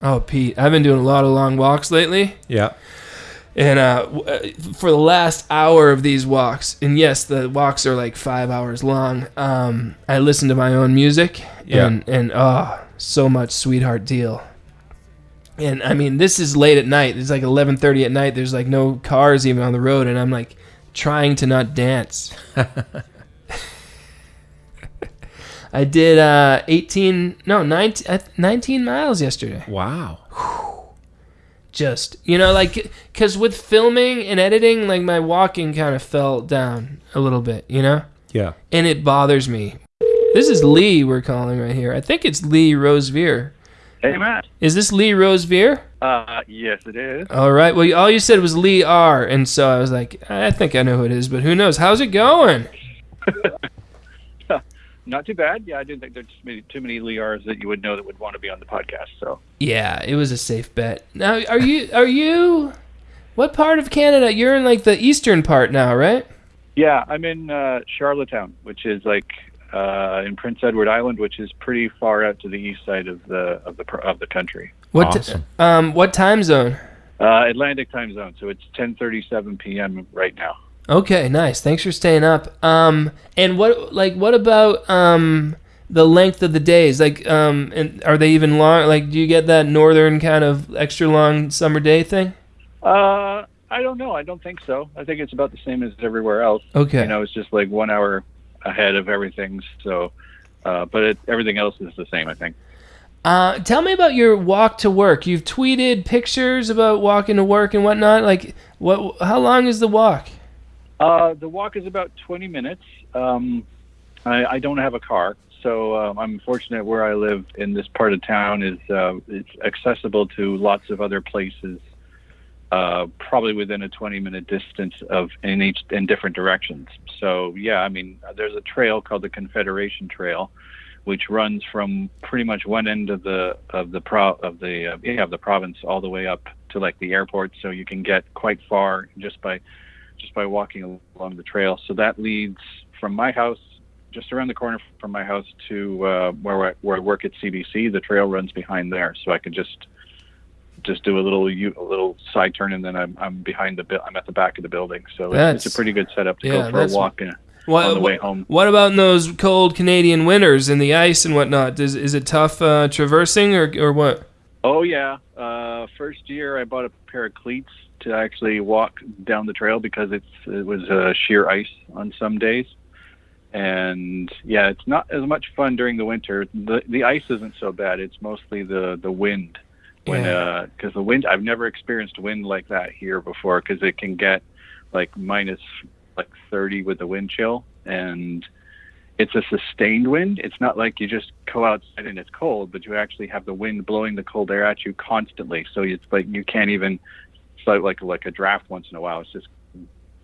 Oh, Pete, I've been doing a lot of long walks lately. Yeah. And uh, uh, for the last hour of these walks, and yes, the walks are like five hours long. Um, I listen to my own music, Yeah. and and oh, so much sweetheart deal. And I mean, this is late at night. It's like eleven thirty at night. There's like no cars even on the road, and I'm like trying to not dance. I did uh, 18, no, 19, uh, 19 miles yesterday. Wow. just you know like because with filming and editing like my walking kind of fell down a little bit you know? Yeah. and it bothers me. This is lee we're calling right here. I think it's lee Rosevere Hey, Matt. is this lee Rosevere Uh, yes, it is. all right. Well all you said was lee r and so i was like i think i know who it is but who knows? How's it going Not too bad. Yeah, I didn't think there's too many, too many Lears that you would know that would want to be on the podcast. So, yeah it was a safe bet now are you are you what part of canada you're in like the eastern part now right yeah, I'm in uh, Charlottetown, which is like uh, in Prince Edward Island, which is pretty far out to the east side of the of the of the country. what t- Awesome. um what time zone Uh, Atlantic time zone, so it's 10:37 p.m. right now. Okay, nice. Thanks for staying up. Um, and what like what about um the length of the days? Like, um, and are they even long? Like, do you get that northern kind of extra long summer day thing? Uh, I don't know. I don't think so. I think it's about the same as everywhere else. Okay. You know, it's just like one hour ahead of everything. So, uh, but it, everything else is the same. I think. Uh, tell me about your walk to work. You've tweeted pictures about walking to work and whatnot. Like, what? How long is the walk? Uh, the walk is about 20 minutes. Um, I, I don't have a car, so um, I'm fortunate where I live in this part of town is uh, it's accessible to lots of other places, uh, probably within a 20 minute distance of in each in different directions. So yeah, I mean, there's a trail called the Confederation Trail, which runs from pretty much one end of the of the pro of the uh, yeah, of the province all the way up to like the airport. So you can get quite far just by just by walking along the trail. So that leads from my house, just around the corner from my house, to uh, where I, where I work at CBC. The trail runs behind there, so I can just just do a little a little side turn, and then I'm I'm behind the I'm at the back of the building. So it's, That's- it's a pretty good setup to yeah, go for a walk in, What, on the way home. What about in those cold Canadian winters and the ice and whatnot? Is is it tough uh, traversing or or what? Oh yeah. Uh, first year I bought a pair of cleats to actually walk down the trail because it's it was uh, sheer ice on some days, and yeah, it's not as much fun during the winter. the The ice isn't so bad. It's mostly the the wind. When Yeah. because the wind I've never experienced wind like that here before because it can get like minus like 30 with the wind chill and it's a sustained wind. It's not like you just go outside and it's cold, but you actually have the wind blowing the cold air at you constantly. So it's like you can't even. It's like like, like a draft once in a while. It's just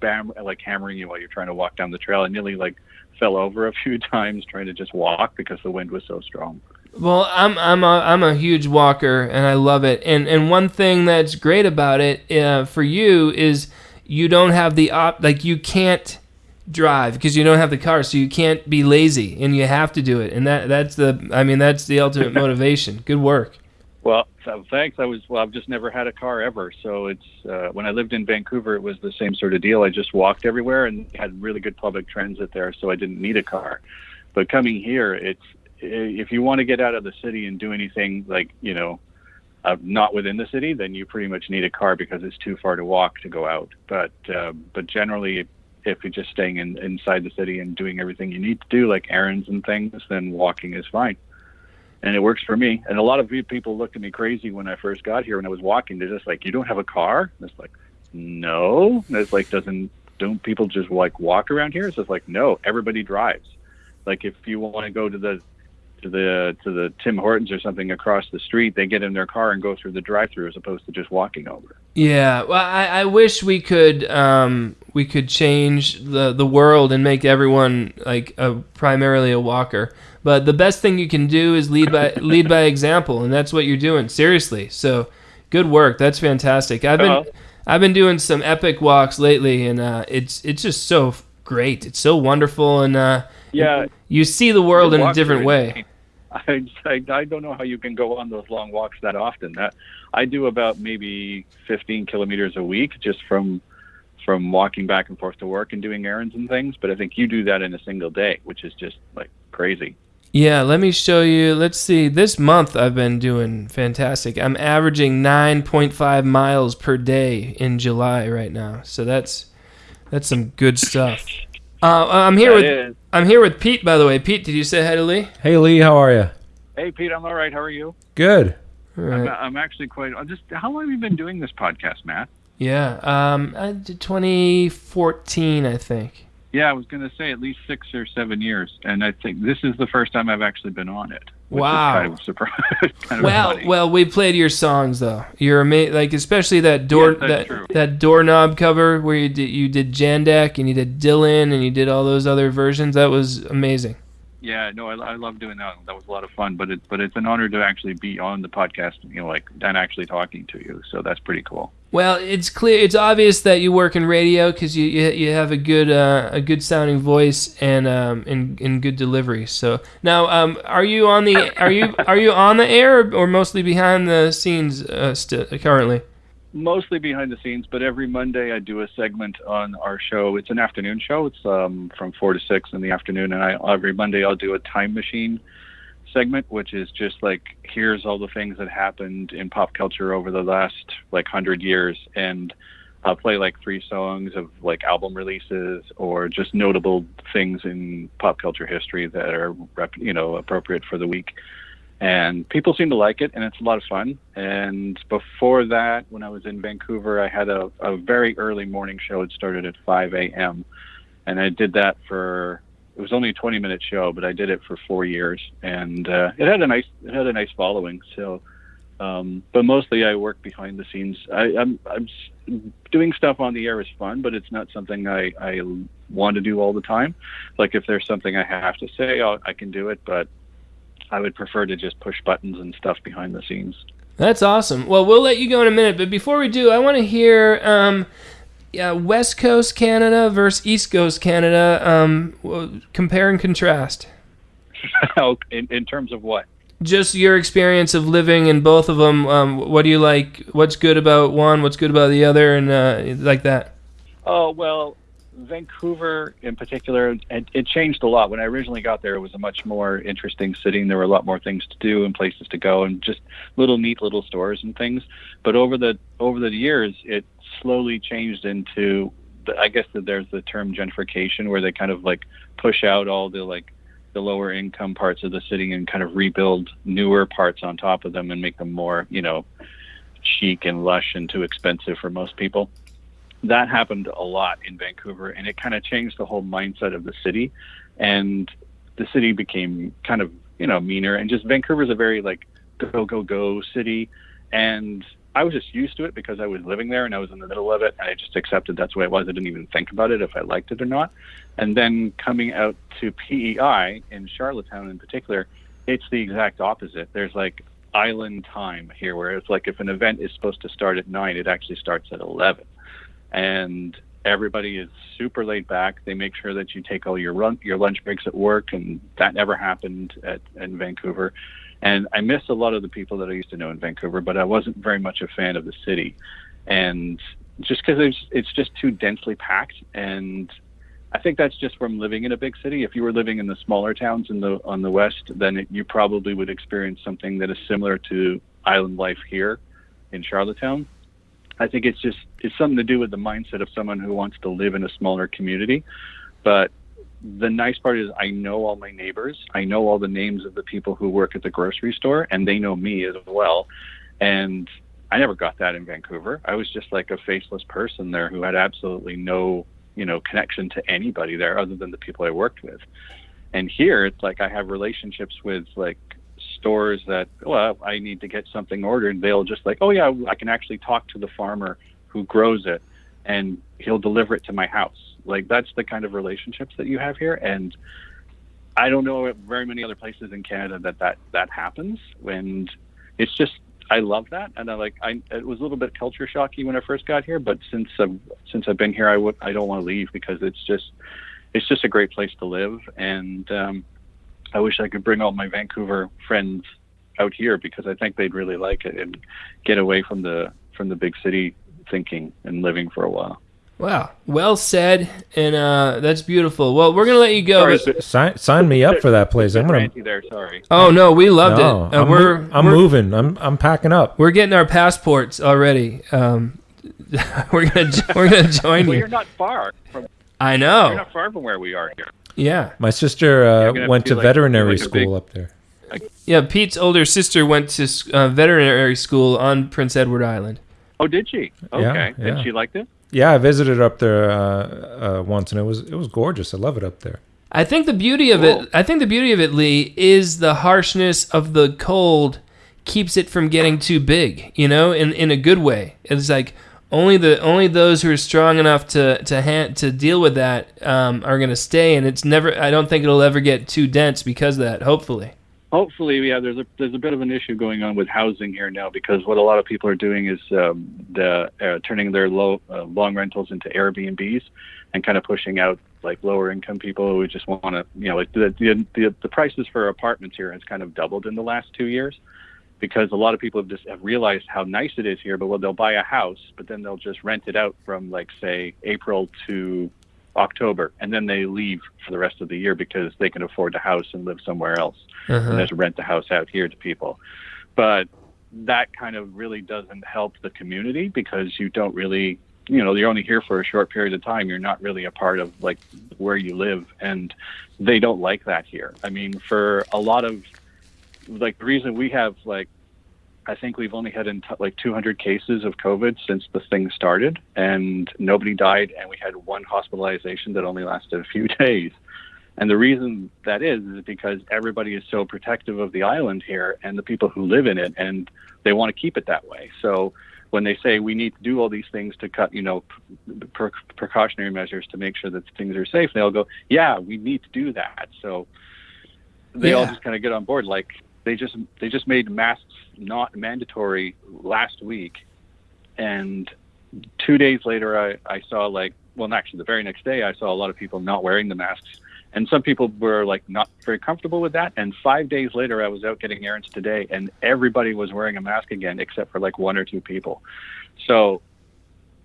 bam, like hammering you while you're trying to walk down the trail. I nearly like fell over a few times trying to just walk because the wind was so strong. Well, I'm I'm a I'm a huge walker and I love it. And and one thing that's great about it uh, for you is you don't have the op like you can't drive because you don't have the car, so you can't be lazy and you have to do it. And that that's the I mean that's the ultimate motivation. Good work. Well, so thanks. I was well. I've just never had a car ever, so it's uh, when I lived in Vancouver, it was the same sort of deal. I just walked everywhere and had really good public transit there, so I didn't need a car. But coming here, it's if you want to get out of the city and do anything like you know, uh, not within the city, then you pretty much need a car because it's too far to walk to go out. But uh, but generally, if you're just staying in, inside the city and doing everything you need to do, like errands and things, then walking is fine and it works for me. And a lot of people looked at me crazy when I first got here when I was walking. They're just like, "You don't have a car?" And it's like, "No." And it's like, "Doesn't don't people just like walk around here?" It's just like, "No, everybody drives." Like if you want to go to the to the to the Tim Hortons or something across the street, they get in their car and go through the drive-through as opposed to just walking over. Yeah, well, I, I wish we could um, we could change the the world and make everyone like a, primarily a walker. But the best thing you can do is lead by lead by example, and that's what you're doing. Seriously, so good work. That's fantastic. I've been Uh-huh. I've been doing some epic walks lately, and uh, it's it's just so great. It's so wonderful, and uh, Yeah, you see the world in a different way. I, I I don't know how you can go on those long walks that often. That I do about maybe 15 kilometers a week just from from walking back and forth to work and doing errands and things. But I think you do that in a single day, which is just like crazy. Yeah, let me show you. Let's see. This month I've been doing fantastic. I'm averaging 9.5 miles per day in July right now. So that's that's some good stuff. Uh, I'm here That with is. I'm here with Pete by the way. Pete, did you say hi to Lee? Hey Lee, how are you? Hey Pete, I'm all right. How are you? Good. All I'm. I'm actually quite. I'm just how long have you been doing this podcast, Matt? Yeah. Um I 2014, I think. Yeah, I was going to say at least six or seven years, and I think this is the first time I've actually been on it. Wow. Kind of surprise. kind of Well, funny. well, we played your songs though. You're amazing, like especially that door Yes, that true. that doorknob cover where you did you did Jandek and you did Dylan and you did all those other versions. That was amazing. Yeah, no, I, I love doing that. That was a lot of fun. But it, but it's an honor to actually be on the podcast, you know, like and actually talking to you. So that's pretty cool. Well, it's clear, it's obvious that you work in radio because you, you you have a good uh, a good sounding voice and um and good delivery. So now, um, are you on the are you are you on the air or mostly behind the scenes uh, st- currently? Mostly behind the scenes, but every Monday I do a segment on our show. It's an afternoon show. It's um, from four to six in the afternoon, and I every Monday I'll do a time machine segment, which is just like here's all the things that happened in pop culture over the last like hundred years, and I'll play like three songs of like album releases or just notable things in pop culture history that are you know appropriate for the week. And people seem to like it, and it's a lot of fun. And before that, when I was in Vancouver, I had a, a very early morning show. It started at 5 a.m. And I did that for it was only a 20 minute show, but I did it for four years, and uh, it had a nice it had a nice following. So, um, but mostly I work behind the scenes. I, I'm I'm doing stuff on the air is fun, but it's not something I I want to do all the time. Like if there's something I have to say, I'll, I can do it, but I would prefer to just push buttons and stuff behind the scenes. That's awesome. Well, we'll let you go in a minute, but before we do, I want to hear um, yeah, West Coast Canada versus East Coast Canada. Um, compare and contrast. in, in terms of what? Just your experience of living in both of them. Um, what do you like? What's good about one? What's good about the other? And uh, like that. Oh well, Vancouver in particular, it, it changed a lot. When I originally got there, it was a much more interesting city, and there were a lot more things to do and places to go, and just little neat little stores and things. But over the over the years, it slowly changed into, the, I guess that there's the term gentrification, where they kind of like push out all the like the lower income parts of the city and kind of rebuild newer parts on top of them and make them more, you know, chic and lush and too expensive for most people that happened a lot in Vancouver, and it kind of changed the whole mindset of the city, and the city became kind of you know meaner, and just Vancouver's a very like go go go city, and I was just used to it because I was living there and I was in the middle of it, and I just accepted that's the way it was. I didn't even think about it if I liked it or not, and then coming out to PEI in Charlottetown in particular, it's the exact opposite. There's like island time here, where it's like if an event is supposed to start at nine, it actually starts at eleven and everybody is super laid back. They make sure that you take all your run, your lunch breaks at work, and that never happened at in Vancouver. And I miss a lot of the people that I used to know in Vancouver, but I wasn't very much a fan of the city, and just because it's it's just too densely packed and. I think that's just from living in a big city. If you were living in the smaller towns in the on the west, then it, you probably would experience something that is similar to island life here in Charlottetown. I think it's just it's something to do with the mindset of someone who wants to live in a smaller community. But the nice part is I know all my neighbors. I know all the names of the people who work at the grocery store and they know me as well. And I never got that in Vancouver. I was just like a faceless person there who had absolutely no, you know, connection to anybody there other than the people I worked with. And here it's like I have relationships with like stores that well i need to get something ordered they'll just like oh yeah i can actually talk to the farmer who grows it and he'll deliver it to my house. Like that's the kind of relationships that you have here and i don't know very many other places in canada that that that happens and it's just i love that and i like i it was a little bit culture shocky when i first got here but since i've since i've been here i would i don't want to leave because it's just it's just a great place to live and um I wish I could bring all my Vancouver friends out here because I think they'd really like it and get away from the from the big city thinking and living for a while. Wow, well said, and uh, that's beautiful. Well, we're gonna let you go. Sorry, Sign, sign me up for that place. I'm gonna. ranty there. Sorry. oh no, we loved No, it. Uh, I'm, we're mo- I'm we're, moving. I'm I'm packing up. We're getting our passports already. Um, we're gonna we're gonna join Well, you. you're not far from I know. you're know. not far from where we are here. Yeah, My sister uh, went to to be like- veterinary like school big- up there. yeah. Pete's older sister went to uh, veterinary school on Prince Edward Island. Oh, did she? Okay. Yeah, yeah. And she liked it. Yeah, I visited up there uh, uh, once, and it was it was gorgeous. I love it up there. I think the beauty of Cool. it, I think the beauty of it, Lee, is the harshness of the cold keeps it from getting too big. You know, in in a good way. It's like only the only those who are strong enough to to ha- to deal with that um, are going to stay, and it's never. I don't think it'll ever get too dense because of that. Hopefully. Hopefully, yeah. There's a there's a bit of an issue going on with housing here now because what a lot of people are doing is um, the uh, turning their low uh, long rentals into Airbnbs and kind of pushing out like lower income people who just want to you know like the, the the the prices for apartments here has kind of doubled in the last two years because a lot of people have just have realized how nice it is here but well they'll buy a house but then they'll just rent it out from like say April to October and then they leave for the rest of the year because they can afford a house and live somewhere else Uh-huh. and just rent the house out here to people. But that kind of really doesn't help the community because you don't really, you know, you're only here for a short period of time. You're not really a part of like where you live, and they don't like that here. I mean, for a lot of like the reason we have like. I think we've only had in t- like 200 cases of COVID since the thing started, and nobody died, and we had one hospitalization that only lasted a few days. And the reason that is is because everybody is so protective of the island here and the people who live in it, and they want to keep it that way. So when they say we need to do all these things to cut, you know, pre- precautionary measures to make sure that things are safe, they all go, yeah, we need to do that. So they all just kind of get on board. Like they just they just made masks not mandatory last week, and two days later, I, I saw like, well, actually, the very next day, I saw a lot of people not wearing the masks. And some people were like not very comfortable with that. And five days later, I was out getting errands today, and everybody was wearing a mask again, except for like one or two people. So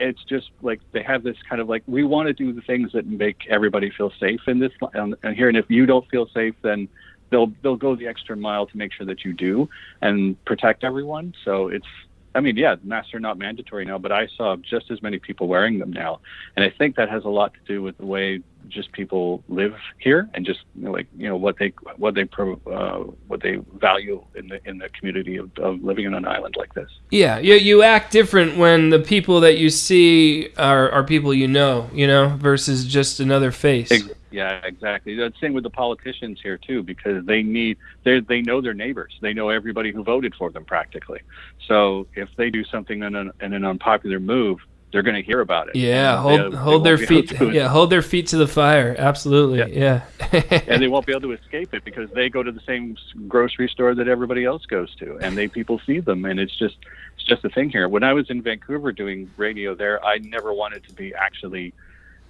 it's just like they have this kind of like we want to do the things that make everybody feel safe in this and, and here. And if you don't feel safe, then they'll they'll go the extra mile to make sure that you do and protect everyone. So it's I mean, yeah, masks are not mandatory now, but I saw just as many people wearing them now, and I think that has a lot to do with the way just people live here and just you know, like you know what they what they pro, uh, what they value in the in the community of, of living on an island like this. Yeah, you you act different when the people that you see are are people you know, you know, versus just another face. Ex- Yeah, exactly. The same with the politicians here too, because they need they they know their neighbors. They know everybody who voted for them practically. So if they do something in an, in an unpopular move, they're going to hear about it. Yeah, hold they- they hold won't their feet. Yeah, hold their feet to the fire. Absolutely. Yeah. and they won't be able to escape it because they go to the same grocery store that everybody else goes to, and they people see them, and it's just it's just a thing here. When I was in Vancouver doing radio there, I never wanted to be actually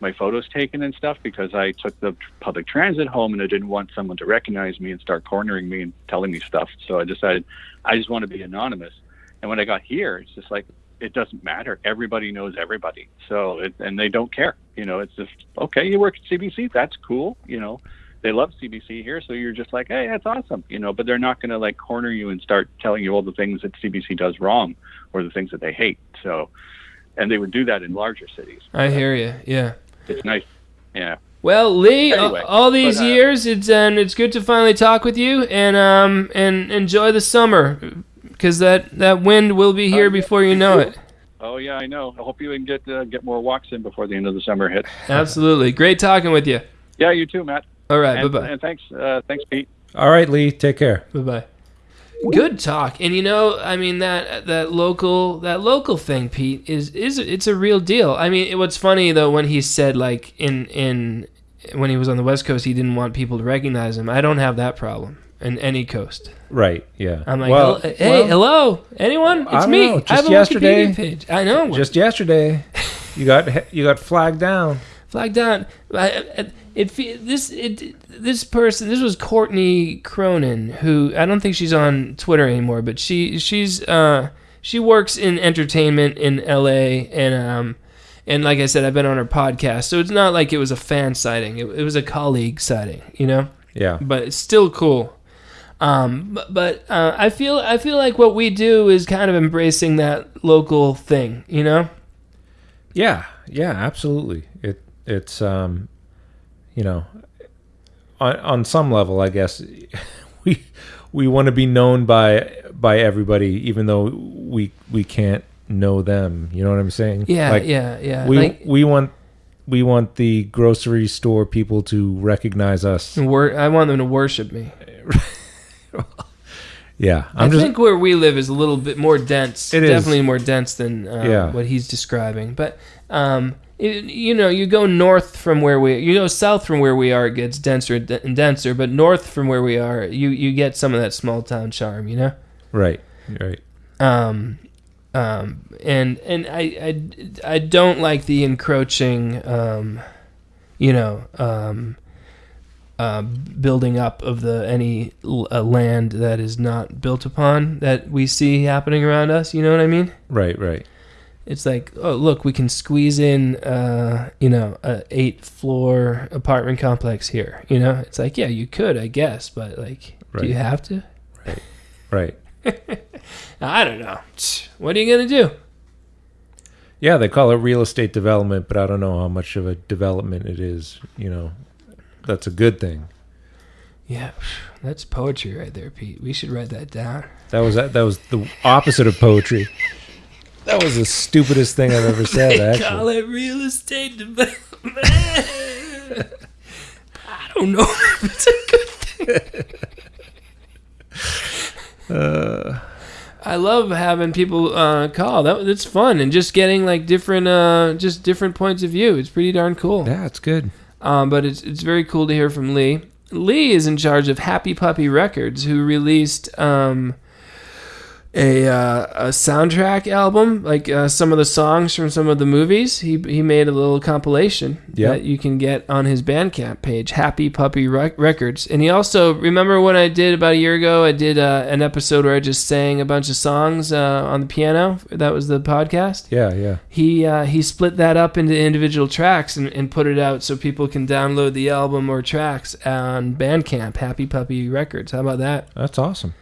my photos taken and stuff because I took the public transit home and I didn't want someone to recognize me and start cornering me and telling me stuff. So I decided I just want to be anonymous. And when I got here, it's just like it doesn't matter. Everybody knows everybody. So it, and they don't care. You know, it's just okay. You work at CBC. That's cool. You know, they love CBC here, so you're just like, hey, that's awesome. You know, but they're not going to like corner you and start telling you all the things that CBC does wrong or the things that they hate. So, and they would do that in larger cities. I hear you. Yeah. It's nice. Yeah. Well, Lee, Anyway, a- all these but, uh, years, it's and it's good to finally talk with you and um and enjoy the summer because that that wind will be here Oh, yeah. before you know it. Oh yeah, I know. I hope you can get uh, get more walks in before the end of the summer hits. Absolutely, great talking with you. Yeah, you too, Matt. All right, bye bye. and thanks, uh, thanks, Pete. All right, Lee. Take care. Bye bye. Good talk, and you know, I mean that that local that local thing, Pete, is is it's a real deal. I mean, what's funny though when he said like in in when he was on the West Coast, he didn't want people to recognize him. I don't have that problem in any coast. Right. Yeah. I'm like, well, hey, well, hello, anyone? It's me. know, I just have a yesterday- Wikipedia page. I know. Just yesterday, you got you got flagged down. Flag down. It this it this person this was Courtney Cronin who I don't think she's on Twitter anymore, but she she's uh she works in entertainment in L.A. and um and like I said, I've been on her podcast, so it's not like it was a fan sighting. It, it was a colleague sighting, you know Yeah. but it's still cool. Um, but but uh, I feel I feel like what we do is kind of embracing that local thing, you know. Yeah, yeah, absolutely. It it's um, you know, on on some level, I guess we we want to be known by by everybody, even though we we can't know them. You know what I'm saying? Yeah, Like, yeah, yeah. We like, we want we want the grocery store people to recognize us. wor- I want them to worship me. Yeah, i I'm just think where we live is a little bit more dense. It is. definitely more dense than uh, Yeah. what he's describing. But um, you know, you go north from where we, you go south from where we are, it gets denser and denser. But north from where we are, you you get some of that small town charm. You know. right, right. um, um, and and I, I I don't like the encroaching, um, you know, um, uh, building up of the any l- uh, land that is not built upon that we see happening around us. You know what I mean? Right, right. It's like, oh look, we can squeeze in, uh, you know, a eight floor apartment complex here. You know, it's like, yeah, you could, I guess, but like, do you have to? Right. Right. I don't know. What are you gonna do? Yeah, they call it real estate development, but I don't know how much of a development it is. You know, that's a good thing. Yeah, that's poetry right there, Pete. We should write that down. That was that, that was the opposite of poetry. That was the stupidest thing I've ever said. They Actually, call it real estate development. I don't know if it's a good thing. I love having people uh, call. That it's fun and just getting like different, uh, just different points of view. It's pretty darn cool. yeah, it's good. Um, but it's it's very cool to hear from Lee. Lee is in charge of Happy Puppy Records, who released um, a uh, a soundtrack album, like uh, some of the songs from some of the movies. He he made a little compilation Yeah. that you can get on his Bandcamp page, Happy Puppy Rec- Records. And he also remember when I did about a year ago, I did uh, an episode where I just sang a bunch of songs uh, on the piano. That was the podcast Yeah, yeah. he uh, he split that up into individual tracks and, and put it out so people can download the album or tracks on Bandcamp, Happy Puppy Records. How about that? That's awesome.